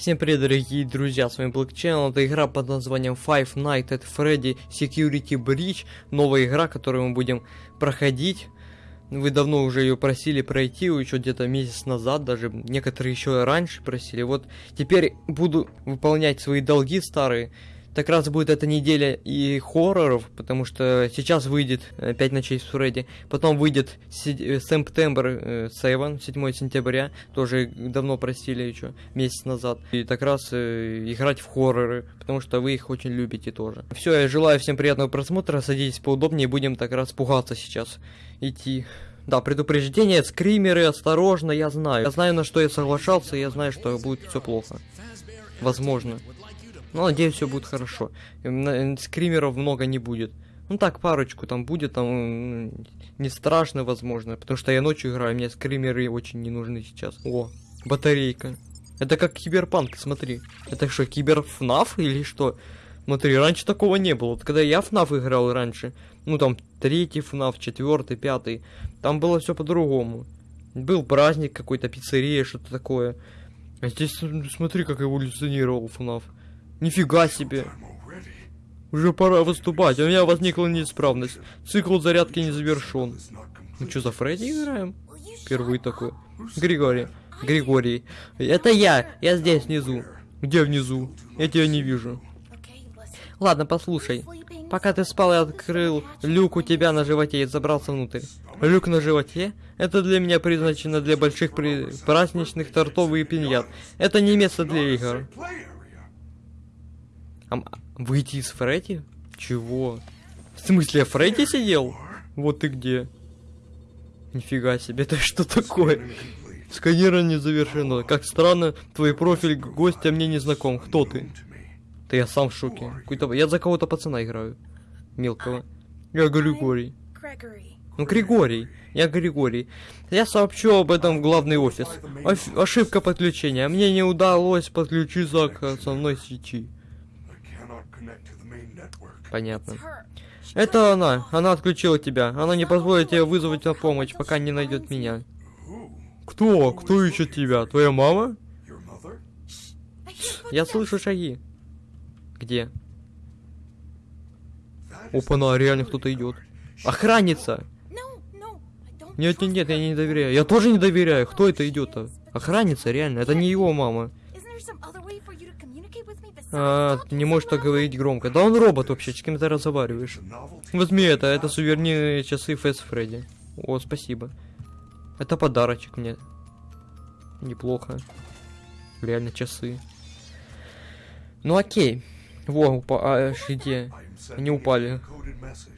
Всем привет, дорогие друзья, с вами Black Channel, это игра под названием Five Nights at Freddy Security Breach, новая игра, которую мы будем проходить. Вы давно уже ее просили пройти, еще где-то месяц назад, даже некоторые еще раньше просили. Вот теперь буду выполнять свои долги старые, так раз будет эта неделя и хорроров, потому что сейчас выйдет 5 ночей с Фредди, потом выйдет Септембр 7, 7 сентября, тоже давно просили еще, месяц назад. И так раз э, играть в хорроры, потому что вы их очень любите тоже. Все, я желаю всем приятного просмотра, садитесь поудобнее, будем так раз пугаться сейчас, идти. Да, предупреждение, скримеры, осторожно, я знаю. Я знаю, на что я соглашался, я знаю, что будет все плохо. Возможно. Ну, надеюсь, все будет хорошо. Скримеров много не будет. Ну так, парочку там будет, там не страшно, возможно, потому что я ночью играю, мне скримеры очень не нужны сейчас. О, батарейка. Это как киберпанк, смотри. Это что, киберфнаф или что? Смотри, раньше такого не было. Вот когда я ФНАФ играл раньше, ну там третий ФНАФ, четвертый, пятый, там было все по-другому. Был праздник какой-то, пиццерия, что-то такое. А здесь смотри, как эволюционировал ФНАФ. Нифига себе. Уже пора выступать, а у меня возникла неисправность. Цикл зарядки не завершен. Ну что, за Фредди играем? Первый такой. Григорий. Григорий. Это я. Я здесь внизу. Где внизу? Я тебя не вижу. Ладно, послушай. Пока ты спал, я открыл люк у тебя на животе и забрался внутрь. Люк на животе? Это для меня предназначено для больших при... праздничных тортов и пиньят. Это не место для игр. А, выйти из Фредди? Чего? В смысле, Фредди сидел? Вот ты где. Нифига себе, это что такое? Сканирование завершено. Как странно, твой профиль гостя мне не знаком. Кто ты? Да я сам в шоке. Какой-то... Я за кого-то пацана играю. Мелкого. Я Григорий. Ну, Григорий. Я Григорий. Я сообщу об этом в главный офис. Оф... Ошибка подключения. Мне не удалось подключиться к основной сети. Понятно. Это она. Она отключила тебя. Она не позволит тебе вызвать на помощь, пока не найдет меня. Кто? Кто ищет тебя? Твоя мама? Я слышу шаги. Где? Опа, на, реально кто-то идет. Охранница! Нет, нет, нет, я не доверяю. Я тоже не доверяю. Кто это идет-то? Охранница, реально. Это не его мама. А, не можешь так говорить громко. Да он робот вообще, с кем ты разговариваешь? Возьми это, это сувенирные часы Фэс Фредди. О, спасибо. Это подарочек мне. Неплохо. Реально часы. Ну окей. Во, упа а, где? Они упали.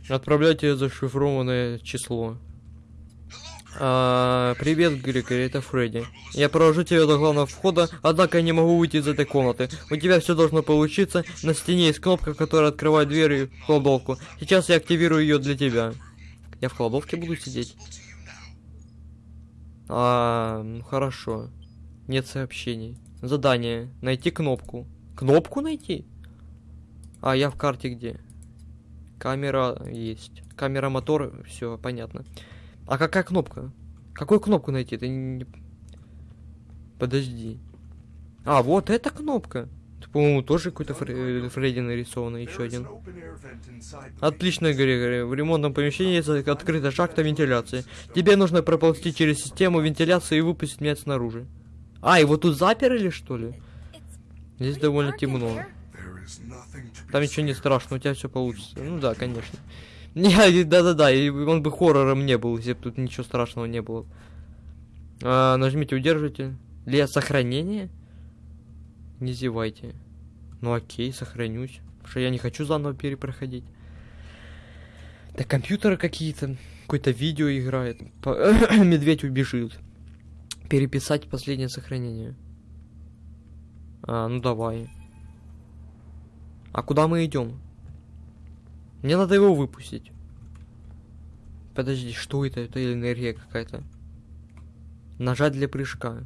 Отправляйте зашифрованное число. А, привет, Григорий, это Фредди. Я провожу тебя до главного входа, однако я не могу выйти из этой комнаты. У тебя все должно получиться. На стене есть кнопка, которая открывает дверь в кладовку. Сейчас я активирую ее для тебя. Я в кладовке буду сидеть? А, хорошо. Нет сообщений. Задание. Найти кнопку. Кнопку найти? А, я в карте где? Камера есть. Камера, мотор, все, понятно. А какая кнопка? Какую кнопку найти? Это не... Подожди. А, вот эта кнопка. По-моему, тоже какой-то Фре Фредди нарисован, еще один. Отлично, Григорий. В ремонтном помещении есть открыта шахта вентиляции. Тебе нужно проползти через систему вентиляции и выпустить меня снаружи. А, его тут заперли, что ли? Здесь довольно темно. Там ничего не страшно, у тебя все получится. Ну да, конечно. Не, да-да-да, он бы хоррором не был, если бы тут ничего страшного не было. А, нажмите удержите. Для сохранения? Не зевайте. Ну окей, сохранюсь. Потому что я не хочу заново перепроходить. Да компьютеры какие-то. Какое-то видео играет. Медведь убежит. Переписать последнее сохранение. А, ну давай. А куда мы идем? Мне надо его выпустить. Подожди, что это? Это энергия какая-то. Нажать для прыжка.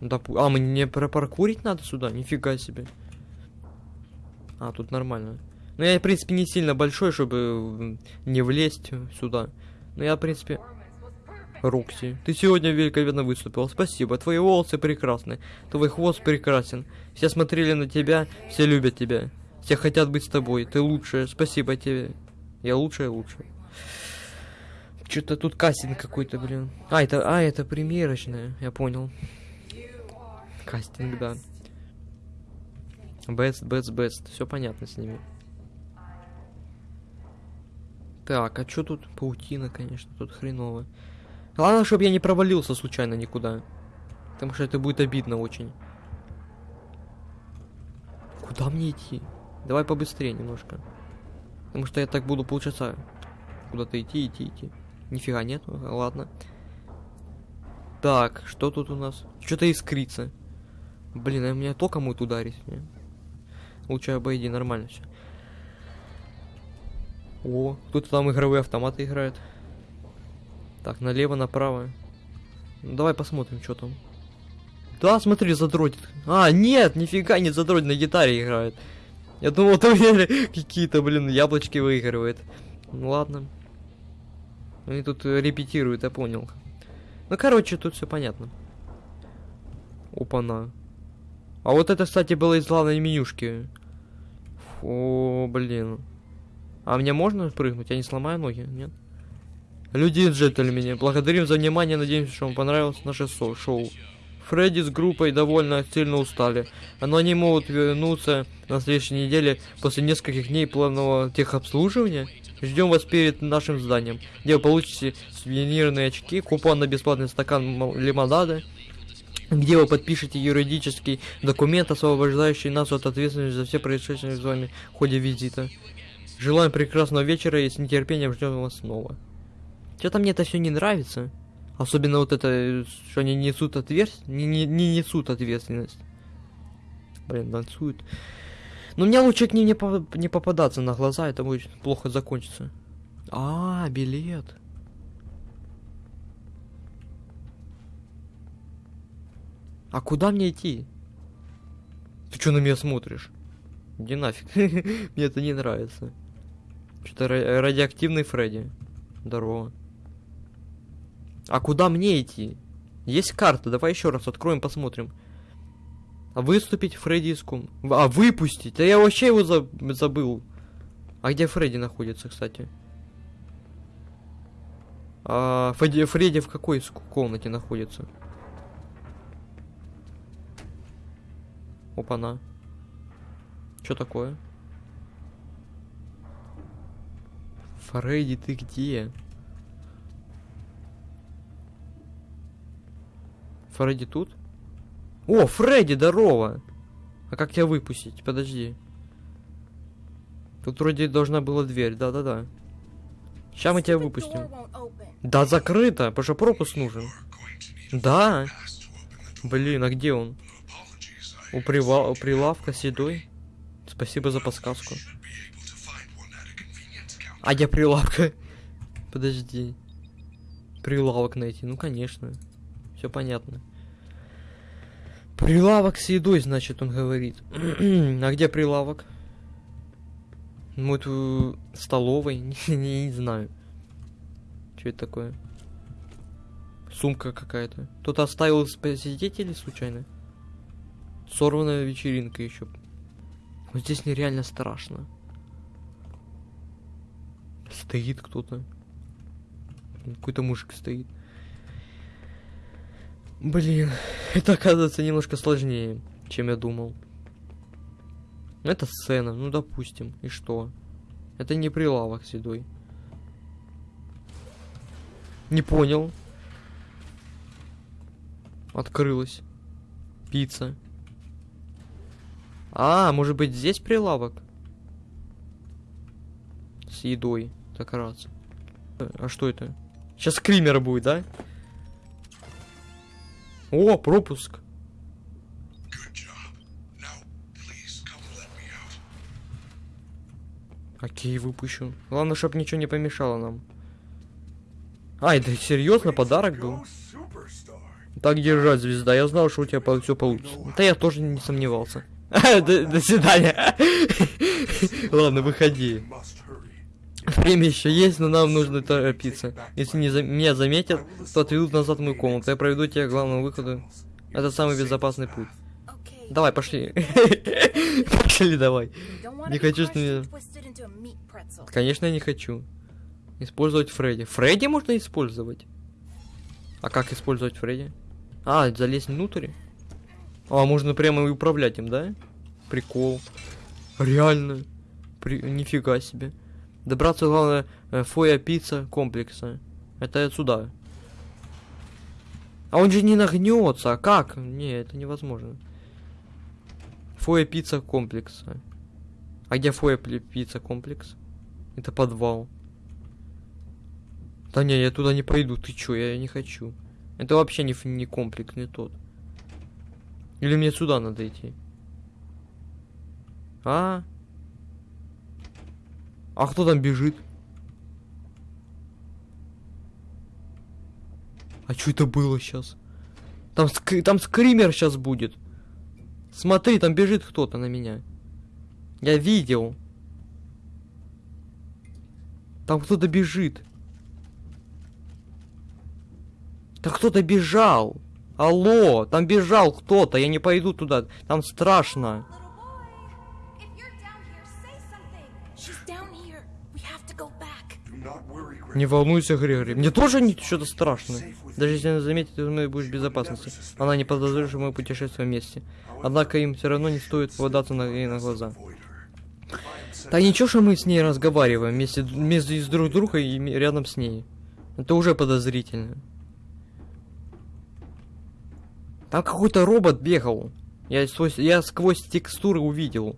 Допу а, мне пропаркурить надо сюда? Нифига себе. А, тут нормально. Ну, я, в принципе, не сильно большой, чтобы не влезть сюда. Но я, в принципе... Рокси, ты сегодня великолепно выступил. Спасибо. Твои волосы прекрасны. Твой хвост прекрасен. Все смотрели на тебя, все любят тебя. Все хотят быть с тобой. Ты лучшая. Спасибо тебе. Я лучшая, лучшая. Что-то тут кастинг какой-то, блин. А, это, а, это примерочная. Я понял. Кастинг, да. Best, best, best. Все понятно с ними. Так, а что тут? Паутина, конечно, тут хреново. Главное, чтобы я не провалился случайно никуда. Потому что это будет обидно очень. Куда мне идти? Давай побыстрее немножко. Потому что я так буду полчаса куда-то идти, идти, идти. Нифига нет, ладно. Так, что тут у нас? Что-то искрится. Блин, а меня током будет ударить. Не? Лучше обойди, нормально все. О, кто-то там игровые автоматы играет. Так, налево, направо. Ну, давай посмотрим, что там. Да, смотри, задротит. А, нет, нифига не задротит, на гитаре играет. Я думал, там какие-то, блин, яблочки выигрывает. Ну ладно. Они тут репетируют, я понял. Ну, короче, тут все понятно. Опа-на. А вот это, кстати, было из главной менюшки. О, блин. А мне можно прыгнуть? Я не сломаю ноги? Нет? Люди и джентльмены, благодарим за внимание, надеемся, что вам понравилось наше шоу. Фредди с группой довольно сильно устали, но они могут вернуться на следующей неделе после нескольких дней плавного техобслуживания. Ждем вас перед нашим зданием, где вы получите сувенирные очки, купон на бесплатный стакан лимонада, где вы подпишете юридический документ, освобождающий нас от ответственности за все происшедшие с вами в ходе визита. Желаем прекрасного вечера и с нетерпением ждем вас снова. Что-то мне это все не нравится. Особенно вот это, что они несут ответственность, не, не, не несут ответственность. Блин, танцуют. Но мне лучше к ним не, по не попадаться на глаза, это будет плохо закончиться. А, билет. А куда мне идти? Ты что на меня смотришь? Иди нафиг. мне это не нравится. Что-то радиоактивный Фредди. Здорово. А куда мне идти? Есть карта, давай еще раз откроем, посмотрим. Выступить Фредди из ком... А, выпустить? Да я вообще его за... забыл. А где Фредди находится, кстати? А, Фредди, Фредди в какой комнате находится? Опа-на. Что такое? Фредди, ты где? Фредди тут? О, Фредди, здорово! А как тебя выпустить? Подожди. Тут вроде должна была дверь, да-да-да. Сейчас мы тебя выпустим. Да, закрыто, потому что пропуск нужен. Да. Блин, а где он? У, прива... у прилавка седой. Спасибо за подсказку. А я прилавка. Подожди. Прилавок найти, ну конечно. Все понятно. Прилавок с едой, значит, он говорит. а где прилавок? Ну, это столовой, не, не, не знаю. Что это такое? Сумка какая-то. Кто-то оставил посетителей случайно? Сорванная вечеринка еще. Вот здесь нереально страшно. Стоит кто-то. Какой-то мужик стоит. Блин, это оказывается немножко сложнее, чем я думал. Это сцена, ну допустим. И что? Это не прилавок седой. Не понял. Открылась. Пицца. А, может быть здесь прилавок? С едой. Так раз. А что это? Сейчас скример будет, да? О, пропуск. Окей, выпущу. Главное, чтобы ничего не помешало нам. А, это серьезно подарок был? Так держать, звезда. Я знал, что у тебя все получится. Да я тоже не сомневался. до свидания. Ладно, выходи. Время еще есть, но нам нужно торопиться. Если не за... меня заметят, то отведут назад в мою комнату. Я проведу тебя к главному выходу. Это самый безопасный путь. Давай, пошли. Пошли, давай. Не хочу, что меня-. Конечно, я не хочу. Использовать Фредди. Фредди можно использовать? А как использовать Фредди? А, залезть внутрь? А, можно прямо и управлять им, да? Прикол. Реально. При... Нифига себе. Добраться, главное, э, Фоя пицца комплекса. Это отсюда. А он же не нагнется. А как? Не, это невозможно. Фоя пицца комплекса. А где Фоя пицца комплекс? Это подвал. Да не, я туда не пойду. Ты чё, я не хочу. Это вообще не, не комплекс, не тот. Или мне сюда надо идти? А? А кто там бежит? А что это было сейчас? Там, ск- там скример сейчас будет. Смотри, там бежит кто-то на меня. Я видел. Там кто-то бежит. Да кто-то бежал. Алло, там бежал кто-то. Я не пойду туда. Там страшно. Не волнуйся, Григорий. Мне тоже не что-то страшно. Даже если она заметит, ты будешь в безопасности. Она не подозревает, что мы путешествуем вместе. Однако им все равно не стоит попадаться на, ей на глаза. Да ничего, что мы с ней разговариваем вместе, вместе с друг другом и рядом с ней. Это уже подозрительно. Там какой-то робот бегал. Я, сквозь- я сквозь текстуры увидел.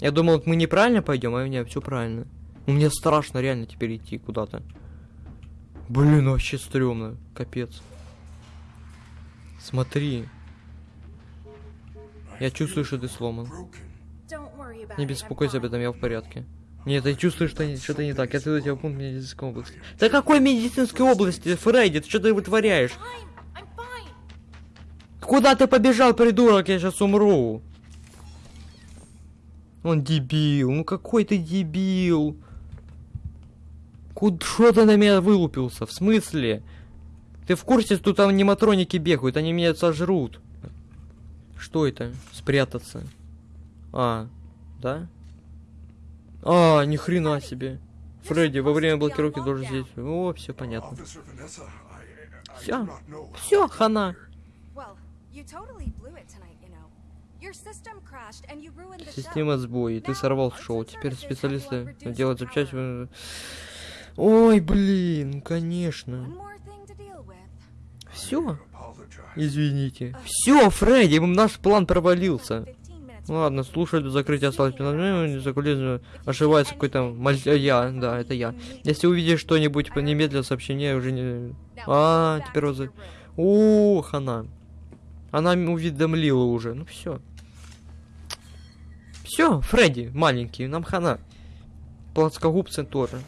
Я думал, мы неправильно пойдем, а мне все правильно. Ну, Мне страшно реально теперь идти куда-то. Блин, вообще стрёмно. Капец. Смотри. Я чувствую, что ты сломан. Не беспокойся об этом, я в порядке. Нет, я чувствую, что что-то не так. Я отведу тебя в пункт медицинской области. Да какой медицинской области, Фредди? Ты что ты вытворяешь? Куда ты побежал, придурок? Я сейчас умру. Он дебил. Ну какой ты дебил? Куда что ты на меня вылупился? В смысле? Ты в курсе, что там аниматроники бегают? Они меня сожрут. Что это? Спрятаться. А, да? А, ни хрена себе. Фредди, во время блокировки должен здесь. О, все понятно. Все, to хана. Система сбоя, ты сорвал шоу. Теперь специалисты делают запчасти. Ой, блин, ну конечно. Все, извините. Все, Фредди, наш план провалился. 15 minutes. Ладно, слушай, до закрытия осталось 15 минут, за кулисами ошибается какой-то маль... а, Я, да, это я. Если увидишь что-нибудь, немедленно сообщение уже не... А, теперь вот... за- your room. О, хана. Она м- уведомлила уже. Ну все. Все, Фредди, маленький, нам хана. Плоскогубцы тоже.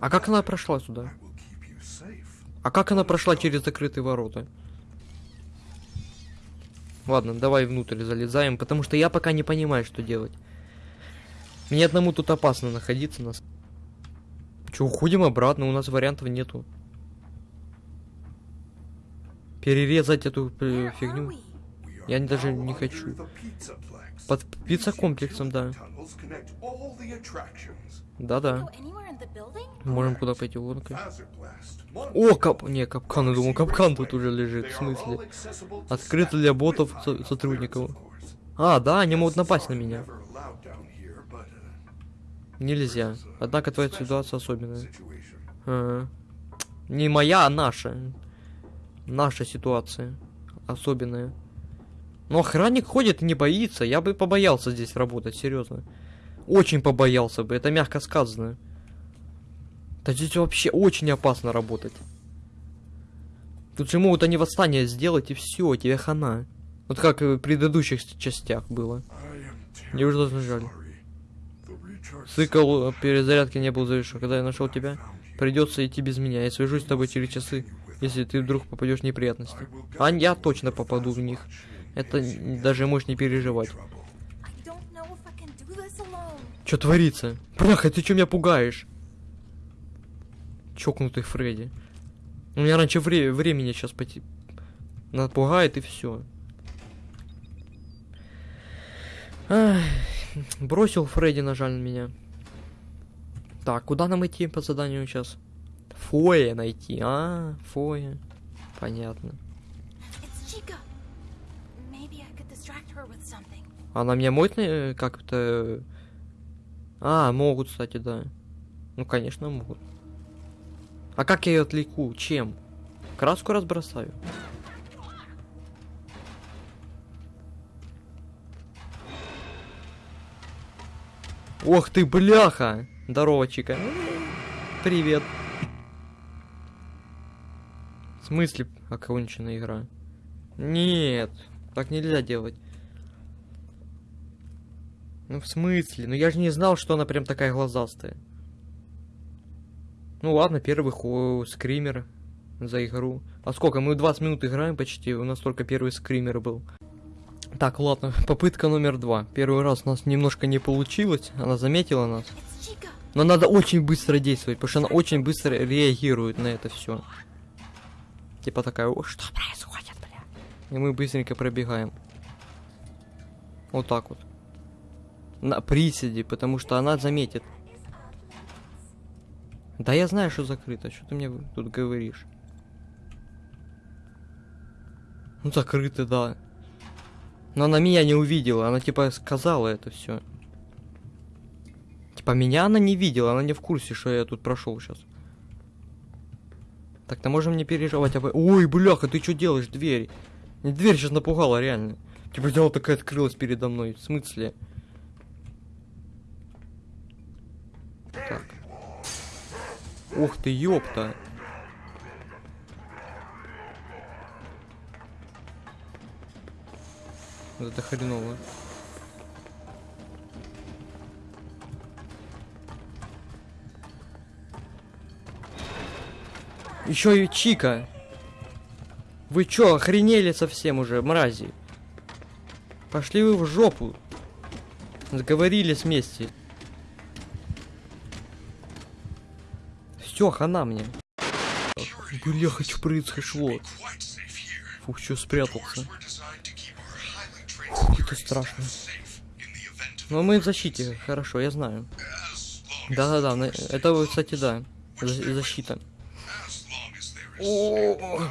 А как она прошла сюда? А как она прошла через закрытые ворота? Ладно, давай внутрь залезаем, потому что я пока не понимаю, что делать. Мне одному тут опасно находиться нас. Че, уходим обратно, у нас вариантов нету. Перерезать эту э, фигню. Я даже не хочу. Под пицца-комплексом, да. Да-да. Можем куда пойти. Monster О, кап... Не, капкан, я думал, капкан тут уже лежит, в смысле. Открыт для ботов со- сотрудников. А, да, они могут напасть на меня. Нельзя. Однако твоя ситуация особенная. Ага. Не моя, а наша. Наша ситуация. Особенная. Но охранник ходит и не боится. Я бы побоялся здесь работать, серьезно. Очень побоялся бы, это мягко сказано. Да здесь вообще очень опасно работать. Тут же могут они восстание сделать и все, тебе хана. Вот как и в предыдущих частях было. Мне уже жаль. Цикл перезарядки не был завершен. Когда я нашел тебя, придется идти без меня. Я свяжусь с тобой через часы, если ты вдруг попадешь в неприятности. А я точно попаду в них. Это даже можешь не переживать. Что творится? Бляха, ты что меня пугаешь? Чокнутый Фредди. У меня раньше вре- времени сейчас поти... напугает и все. бросил Фредди, нажал на меня. Так, куда нам идти по заданию сейчас? Фоя найти. А, фоя. Понятно. Она меня может э, как-то... А, могут, кстати, да. Ну, конечно, могут. А как я ее отвлеку? Чем? Краску разбросаю. Ох ты, бляха! Здорово, Чика. Привет. В смысле окончена игра? Нет, так нельзя делать. Ну в смысле? Ну я же не знал, что она прям такая глазастая. Ну ладно, первый скример за игру. А сколько? Мы 20 минут играем почти, у нас только первый скример был. Так, ладно, попытка номер два. Первый раз у нас немножко не получилось, она заметила нас. Но надо очень быстро действовать, потому что она очень быстро реагирует на это все. Типа такая, о, что происходит, бля? И мы быстренько пробегаем. Вот так вот. На приседе, потому что она заметит. Да я знаю, что закрыто. Что ты мне тут говоришь? Ну закрыто, да. Но она меня не увидела, она типа сказала это все. Типа меня она не видела, она не в курсе, что я тут прошел сейчас. Так-то можем не переживать об... Ой, бляха, ты что делаешь, дверь? Дверь сейчас напугала, реально. Типа взяла такая открылась передо мной. В смысле? Ух ты, ёпта. Вот это хреново. Еще и Чика. Вы чё, охренели совсем уже, мрази? Пошли вы в жопу. Сговорились вместе. Все, хана мне. Бля, хочу произошло. Фух, чё спрятался. Это страшно. Но мы в защите, хорошо, я знаю. Да-да-да, это, кстати, да. За- защита. О.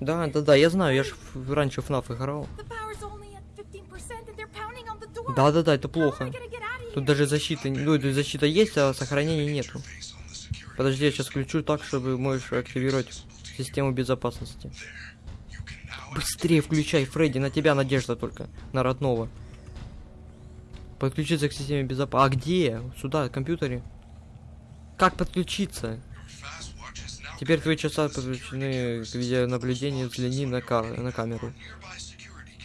Да, да, да, я знаю, я ж в- раньше FNAF играл. The power's only at 15% and they're pounding on the door. Да, да, да, это плохо. Тут даже защиты, ну, защита есть, а сохранения нету. Face on the security. Подожди, я сейчас включу так, чтобы можешь активировать систему безопасности. Быстрее включай, Фредди, на тебя надежда только, на родного. Подключиться к системе безопасности. А где? Сюда, к компьютере. Как подключиться? Теперь твои часа подключены к видеонаблюдению, взгляни на, кар- на камеру.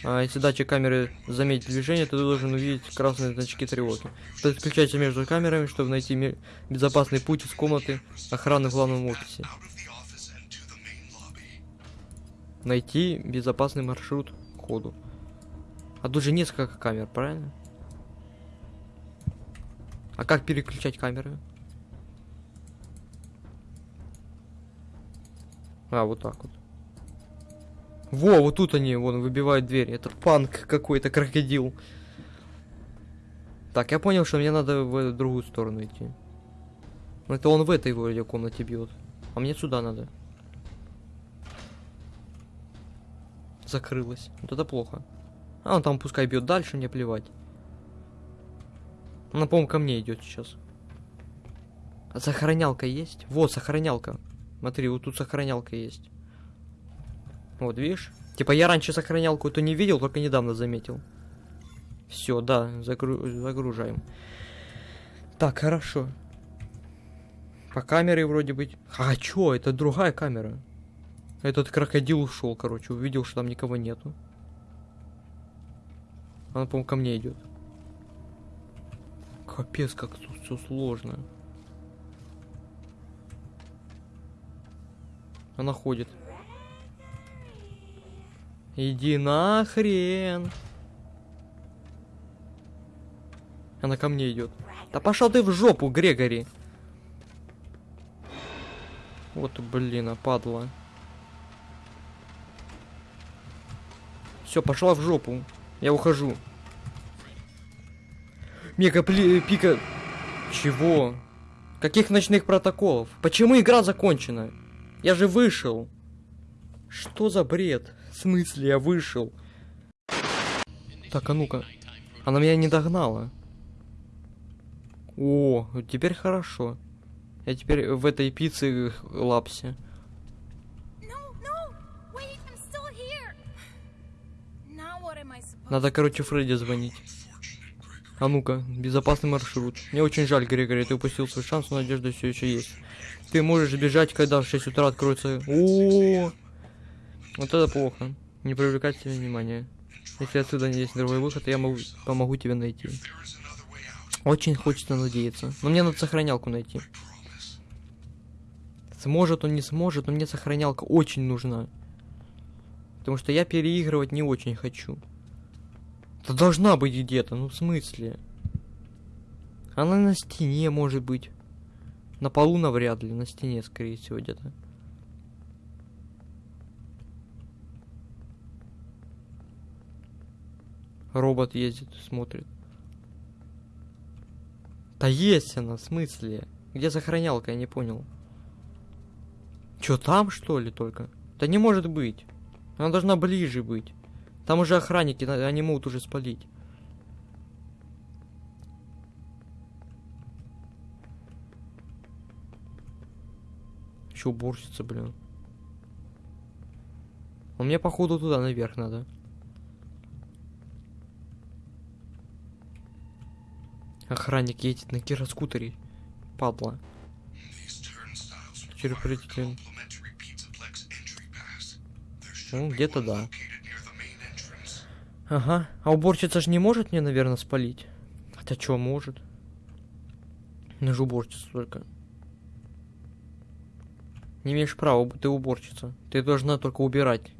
А если датчик камеры заметит движение, ты должен увидеть красные значки тревоги. Подключайся между камерами, чтобы найти безопасный путь из комнаты охраны в главном офисе. Найти безопасный маршрут к ходу. А тут же несколько камер, правильно? А как переключать камеры? А, вот так вот. Во, вот тут они, вон, выбивают дверь. Это панк какой-то, крокодил. Так, я понял, что мне надо в другую сторону идти. Это он в этой вроде комнате бьет. А мне сюда надо. Закрылась. Вот это плохо. А он там пускай бьет дальше, мне плевать. Она, по-моему, ко мне идет сейчас. А сохранялка есть? Вот, сохранялка. Смотри, вот тут сохранялка есть. Вот, видишь? Типа я раньше сохранялку то не видел, только недавно заметил. Все, да, загру- загружаем. Так, хорошо. По камере вроде быть. А чё, это другая камера. Этот крокодил ушел, короче, увидел, что там никого нету. Она, по-моему, ко мне идет. Капец, как тут все сложно. Она ходит. Иди нахрен. Она ко мне идет. Да пошел ты в жопу, Грегори. Вот, блин, а падла. Все, пошла в жопу. Я ухожу. Мега пли- пика. Чего? Каких ночных протоколов? Почему игра закончена? Я же вышел. Что за бред? В смысле я вышел? Так, а ну-ка. Она меня не догнала. О, теперь хорошо. Я теперь в этой пицце лапсе. Надо, короче, Фредди звонить. А ну-ка, безопасный маршрут. Мне очень жаль, Григорий, ты упустил свой шанс, но надежда все еще есть. Ты можешь бежать, когда в 6 утра откроется... О, Вот это плохо. Не привлекать тебе внимания. Если отсюда не есть другой выход, я могу, помогу тебе найти. Очень хочется надеяться. Но мне надо сохранялку найти. Сможет он, не сможет, но мне сохранялка очень нужна. Потому что я переигрывать не очень хочу. Да должна быть где-то, ну в смысле? Она на стене может быть. На полу навряд ли, на стене, скорее всего, где-то. Робот ездит, смотрит. Да есть она, в смысле? Где сохранялка, я не понял. Чё, там что ли только? Да не может быть. Она должна ближе быть. Там уже охранники, на- они могут уже спалить. Еще уборщица, блин. А мне походу туда наверх надо. Охранник едет на гироскутере. Падла. Should Ну, где-то да. Ага. А уборщица же не может мне, наверное, спалить. Хотя что, может. Ну же уборщица только. Не имеешь права, ты уборщица. Ты должна только убирать.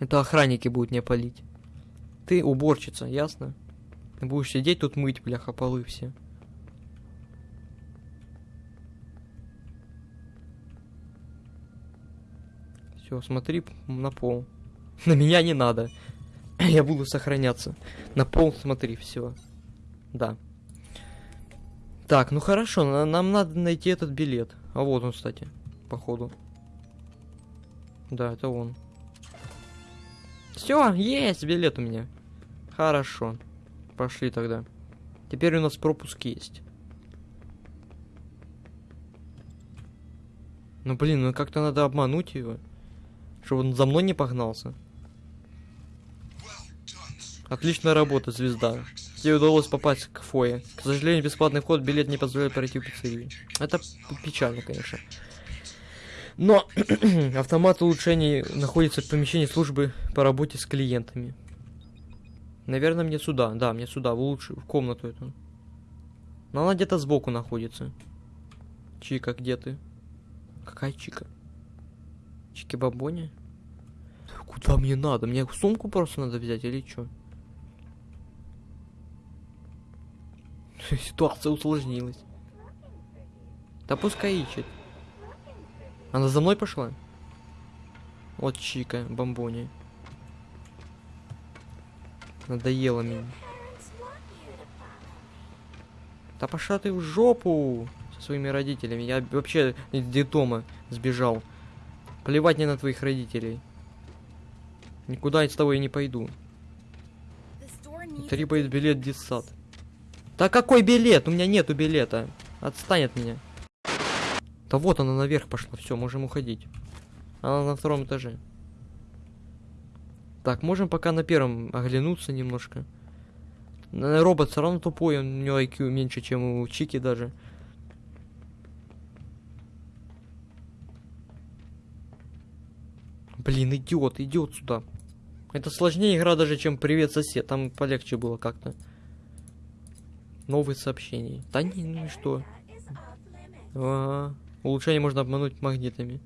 Это охранники будут мне палить. Ты уборщица, ясно? Будешь сидеть тут мыть, бляха, полы все. Все, смотри на пол. На меня не надо. Я буду сохраняться. На пол смотри, все. Да. Так, ну хорошо, на- нам надо найти этот билет. А вот он, кстати, походу. Да, это он. Все, есть билет у меня. Хорошо. Пошли тогда. Теперь у нас пропуск есть. Ну блин, ну как-то надо обмануть его. Чтобы он за мной не погнался. Отличная работа, звезда. Тебе удалось попасть к фое. К сожалению, бесплатный вход, билет не позволяет пройти в пиццерию. Это печально, конечно. Но автомат улучшений находится в помещении службы по работе с клиентами. Наверное, мне сюда. Да, мне сюда, в лучшую, в комнату эту. Но она где-то сбоку находится. Чика, где ты? Какая Чика? Чики-бабони? Куда мне надо? Мне сумку просто надо взять или что? Ситуация усложнилась. Да пускай ищет. Она за мной пошла? Вот Чика, бомбони. Надоело мне. Да пошла ты в жопу со своими родителями. Я вообще из детдома сбежал. Плевать мне на твоих родителей. Никуда я с тобой не пойду. Требует билет детсад. Да какой билет? У меня нету билета. Отстань от меня. Да вот она наверх пошла. Все, можем уходить. Она на втором этаже. Так, можем пока на первом оглянуться немножко. Робот все равно тупой, у него IQ меньше, чем у Чики даже. Блин, идиот, идиот сюда. Это сложнее игра даже, чем Привет, сосед. Там полегче было как-то. Новые сообщения. Да не, ну и что? Ага. Улучшение можно обмануть магнитами.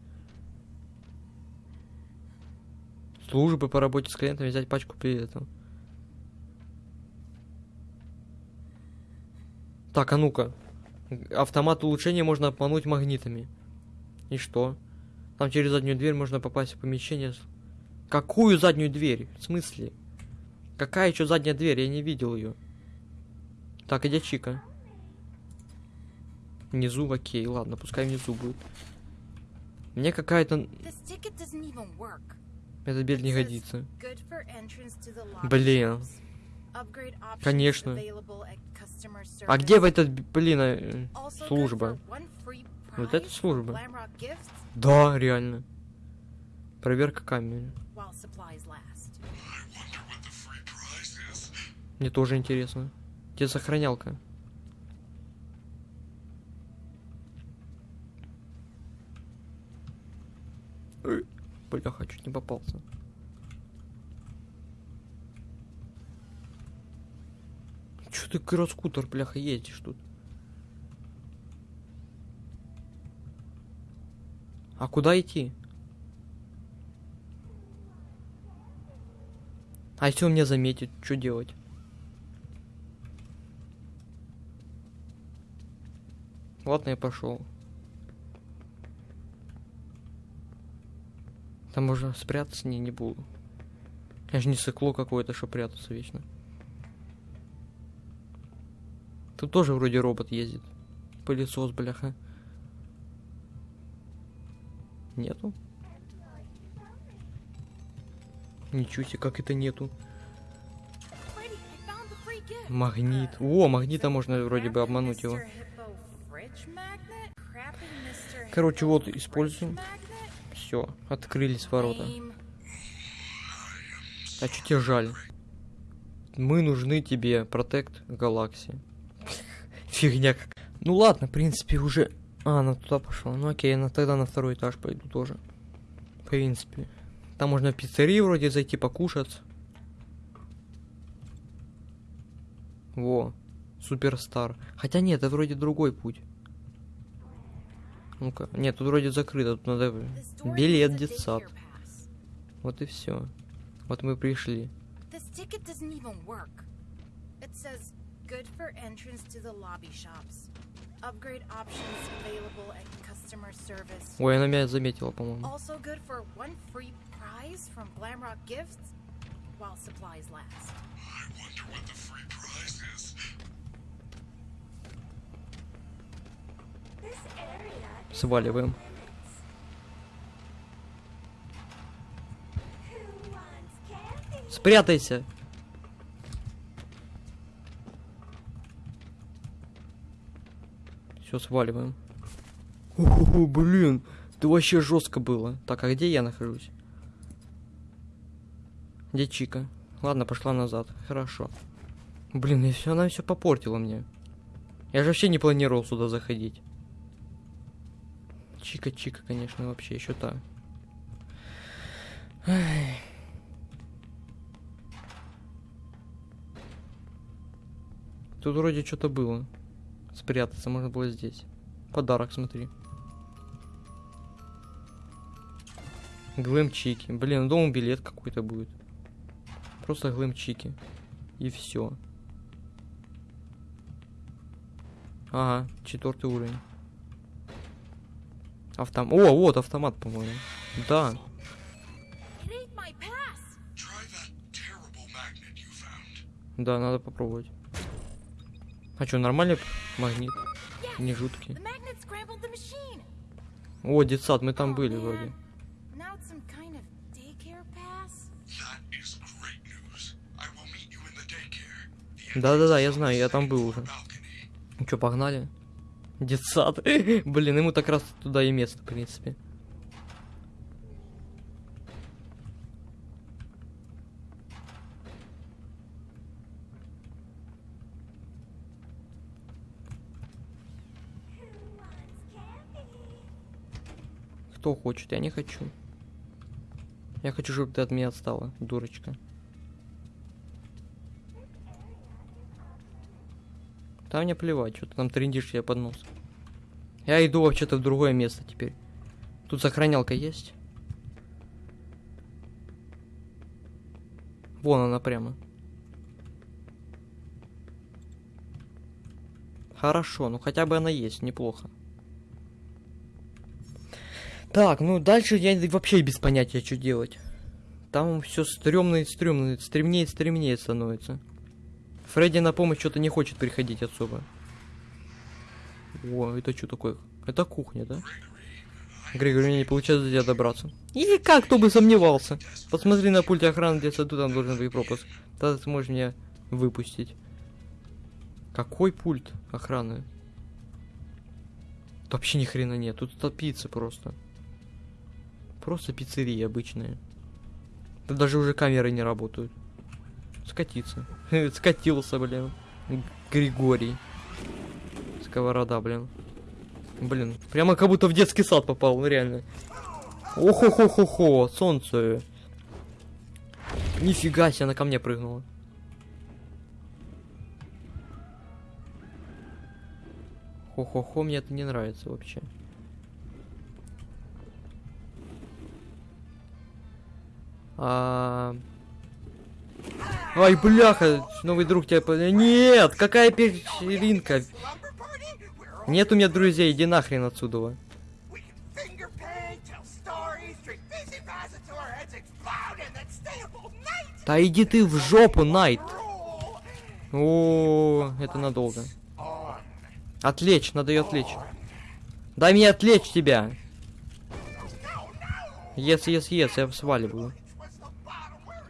Службы по работе с клиентами взять пачку билетов. Так, а ну-ка. Автомат улучшения можно обмануть магнитами. И что? Там через заднюю дверь можно попасть в помещение. Какую заднюю дверь? В смысле? Какая еще задняя дверь? Я не видел ее. Так, где Чика? Внизу, окей, ладно, пускай внизу будет. Мне какая-то... Эта дверь не годится. Блин. Конечно. А где в этот, блин, э, служба? Вот это from служба. Да, реально. Проверка камеры. Мне тоже интересно. Где сохранялка? Ой, Бляха, чуть не попался. Чё ты кроскутер, бляха, ездишь тут? А куда идти? А если он меня заметит, что делать? Ладно, я пошел. Там можно спрятаться не, не буду. Я же не сыкло какое-то, что прятаться вечно. Тут тоже вроде робот ездит. Пылесос, бляха. Нету? Ничего себе, как это нету. Магнит. О, магнита можно вроде бы обмануть его. Короче, вот используем. Все, открылись ворота. А что тебе жаль? Мы нужны тебе, Протект Галакси. Фигня как. Ну ладно, в принципе, уже... А, она туда пошла. Ну окей, на, тогда на второй этаж пойду тоже. В принципе. Там можно в пиццерию вроде зайти покушать. Во, суперстар. Хотя нет, это вроде другой путь. Ну-ка, нет, тут вроде закрыто, тут надо билет детсад. Вот и все. Вот мы пришли. This ticket doesn't even work. It says good for entrance to the lobby shops. Upgrade options available at customer service. Ой, она меня заметила, по-моему. Also good for one free prize from Glamrock Gifts while supplies last. I wonder what the free prize is. Сваливаем. Спрятайся. Все, сваливаем. О, блин, это вообще жестко было. Так, а где я нахожусь? Где Чика? Ладно, пошла назад. Хорошо. Блин, и все, она все попортила мне. Я же вообще не планировал сюда заходить. Чика-чика, конечно, вообще еще та. Ай. Тут вроде что-то было. Спрятаться можно было здесь. Подарок, смотри. Глэм-чики. Блин, дома билет какой-то будет. Просто глэм-чики. И все. Ага, четвертый уровень. Автом... О, вот автомат, по-моему. Да. Да, надо попробовать. А что, нормальный магнит? Не жуткий. О, детсад, мы там Oh, были вроде. Да-да-да, я знаю, я там был уже. Ну что, погнали? Детсад. Блин, ему так раз туда и место, в принципе. Кто хочет? Я не хочу. Я хочу, чтобы ты от меня отстала, дурочка. Да мне плевать, что ты там трендишь я под нос. Я иду вообще-то в другое место теперь. Тут сохранялка есть? Вон она прямо. Хорошо, ну хотя бы она есть, неплохо. Так, ну дальше я вообще без понятия, что делать. Там все стрёмно и стрёмно, стремнее и стремнее становится. Фредди на помощь что-то не хочет приходить особо. О, это что такое? Это кухня, да? Григорий, мне не получается до тебя добраться. И как, кто бы сомневался. Посмотри на пульте охраны, где саду, там должен быть пропуск. Тогда ты сможешь меня выпустить. Какой пульт охраны? Тут вообще ни хрена нет, тут топиться просто. Просто пиццерия обычная. Тут даже уже камеры не работают. Скатиться. Скатился, блин. Григорий. Сковорода, блин. Блин, прямо как будто в детский сад попал, ну реально. Охо-хо-хо-хо, солнце. Нифига себе, она ко мне прыгнула. Хо-хо-хо, мне это не нравится вообще. А... Ай, бляха, новый друг тебя... Нет, какая вечеринка? Нет у меня друзей, иди нахрен отсюда. Да иди ты в жопу, Найт. О, это надолго. on. Отвлечь, надо ее отвлечь. Дай мне отвлечь тебя. Ес, ес, ес, я сваливаю.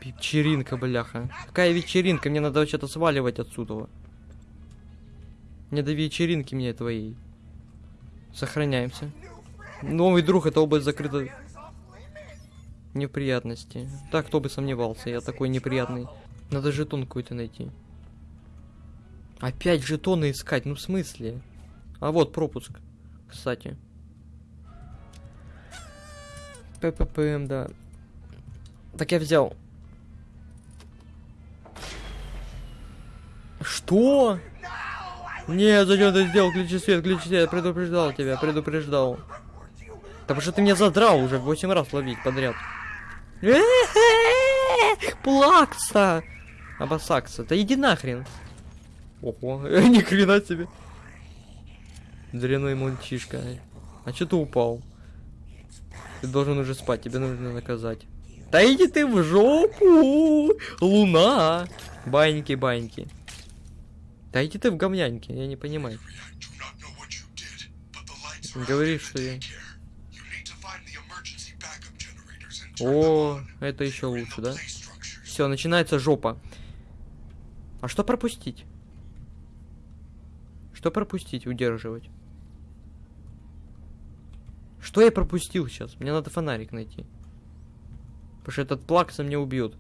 Вечеринка, бляха. Какая вечеринка? Мне надо что-то сваливать отсюда. Не до вечеринки мне твоей. Сохраняемся. Новый друг, это область закрыта. Неприятности. Так, кто бы сомневался, я такой неприятный. Надо жетон какой-то найти. Опять жетоны искать, ну в смысле? А вот пропуск, кстати. ПППМ, да. Так я взял. Что? Нет, зачем ты сделал? Включи свет, включи свет. Предупреждал тебя, предупреждал. Да потому что ты меня задрал уже 8 раз ловить подряд. Плакса! Абасакса, да иди нахрен. Ого, ни хрена себе. Дряной мальчишка. А чё ты упал? Ты должен уже спать, тебе нужно наказать. Да иди ты в жопу! Луна! Баньки, баньки. Да иди ты в говняньки, я не понимаю. Out что я... О, это еще лучше, да? Все, начинается жопа. А что пропустить? Что пропустить, удерживать? Что я пропустил сейчас? Мне надо фонарик найти. Потому что этот плакса меня убьет.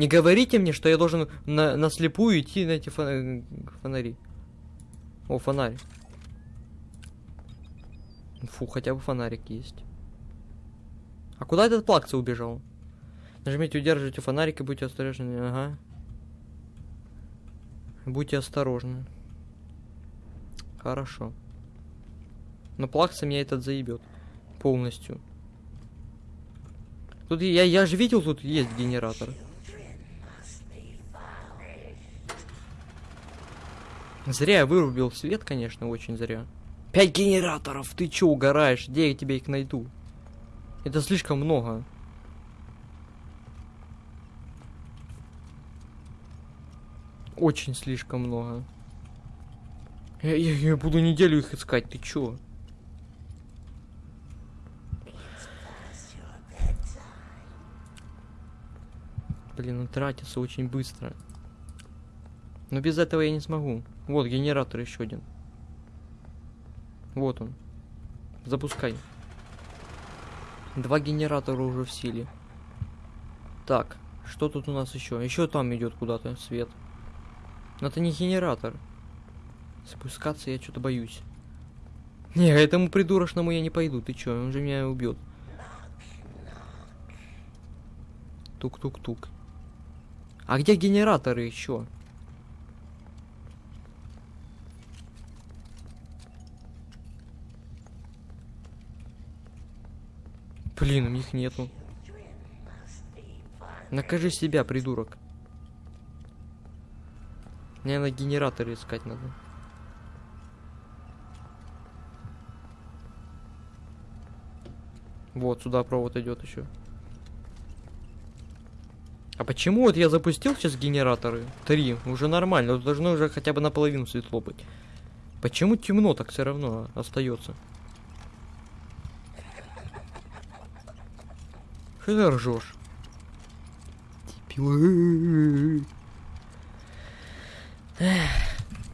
Не говорите мне, что я должен на, на слепую идти на эти фона- фонари. О, фонарь. Фу, хотя бы фонарик есть. А куда этот плакса убежал? Нажмите, удерживайте фонарик и будьте осторожны. Ага. Будьте осторожны. Хорошо. Но плакса меня этот заебет. Полностью. Тут я, я же видел, тут есть генератор. Зря я вырубил свет, конечно, очень зря. Пять генераторов! Ты чё угораешь? Где я тебе их найду? Это слишком много. Очень слишком много. Я, я- я буду неделю их искать, ты чё? Блин, он тратится очень быстро. Но без этого я не смогу. Вот, генератор еще один. Вот он. Запускай. Два генератора уже в силе. Так, что тут у нас еще? Еще там идет куда-то свет. Но это не генератор. Спускаться я что-то боюсь. Не, этому придурочному я не пойду. Ты чё, он же меня убьет. Тук-тук-тук. А где генераторы еще? Блин, у них нету. Накажи себя, придурок. Мне на генераторы искать надо. Вот, сюда провод идет еще. А почему вот я запустил сейчас генераторы? Три, уже нормально, должно уже хотя бы наполовину светло быть. Почему темно так все равно остается? Что ты ржешь? Дебил.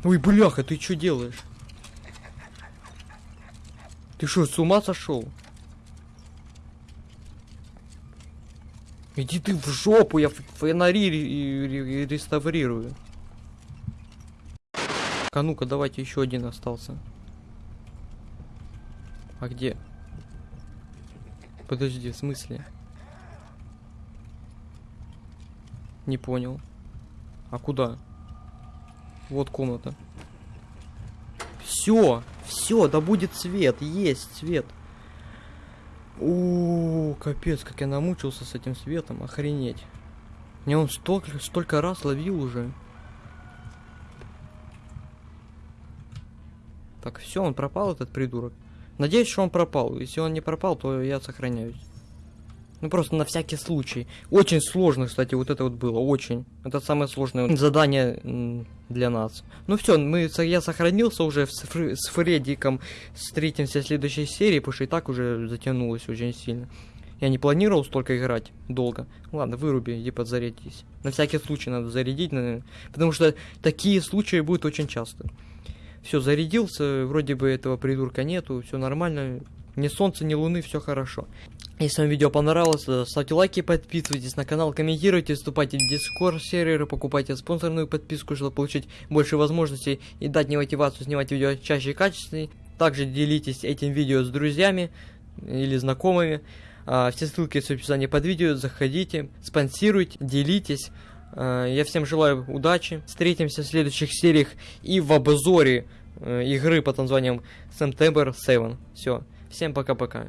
Ой, бляха, ты что делаешь? Ты что, с ума сошел? Иди ты в жопу, я фонари ре- ре- реставрирую. А ну-ка, давайте еще один остался. А где? Подожди, в смысле? Не понял. А куда? Вот комната. Все, все, да будет свет, есть свет. О, капец, как я намучился с этим светом, охренеть. Мне он столько, столько раз ловил уже. Так, все, он пропал, этот придурок. Надеюсь, что он пропал. Если он не пропал, то я сохраняюсь. Ну просто на всякий случай. Очень сложно, кстати, вот это вот было, очень. Это самое сложное задание для нас. Ну все, мы, я сохранился уже с, Фр- с Фреддиком. Встретимся в следующей серии, потому что и так уже затянулось очень сильно. Я не планировал столько играть долго. Ладно, выруби, иди подзарядись. На всякий случай надо зарядить, наверное, потому что такие случаи будут очень часто. Все, зарядился, вроде бы этого придурка нету, все нормально. Ни солнца, ни луны, все хорошо. Если вам видео понравилось, то ставьте лайки, подписывайтесь на канал, комментируйте, вступайте в Discord серверы, покупайте спонсорную подписку, чтобы получить больше возможностей и дать мне мотивацию снимать видео чаще и качественнее. Также делитесь этим видео с друзьями или знакомыми. А, все ссылки в описании под видео, заходите, спонсируйте, делитесь. А, я всем желаю удачи, встретимся в следующих сериях и в обзоре э, игры под названием September 7. Все, всем пока-пока.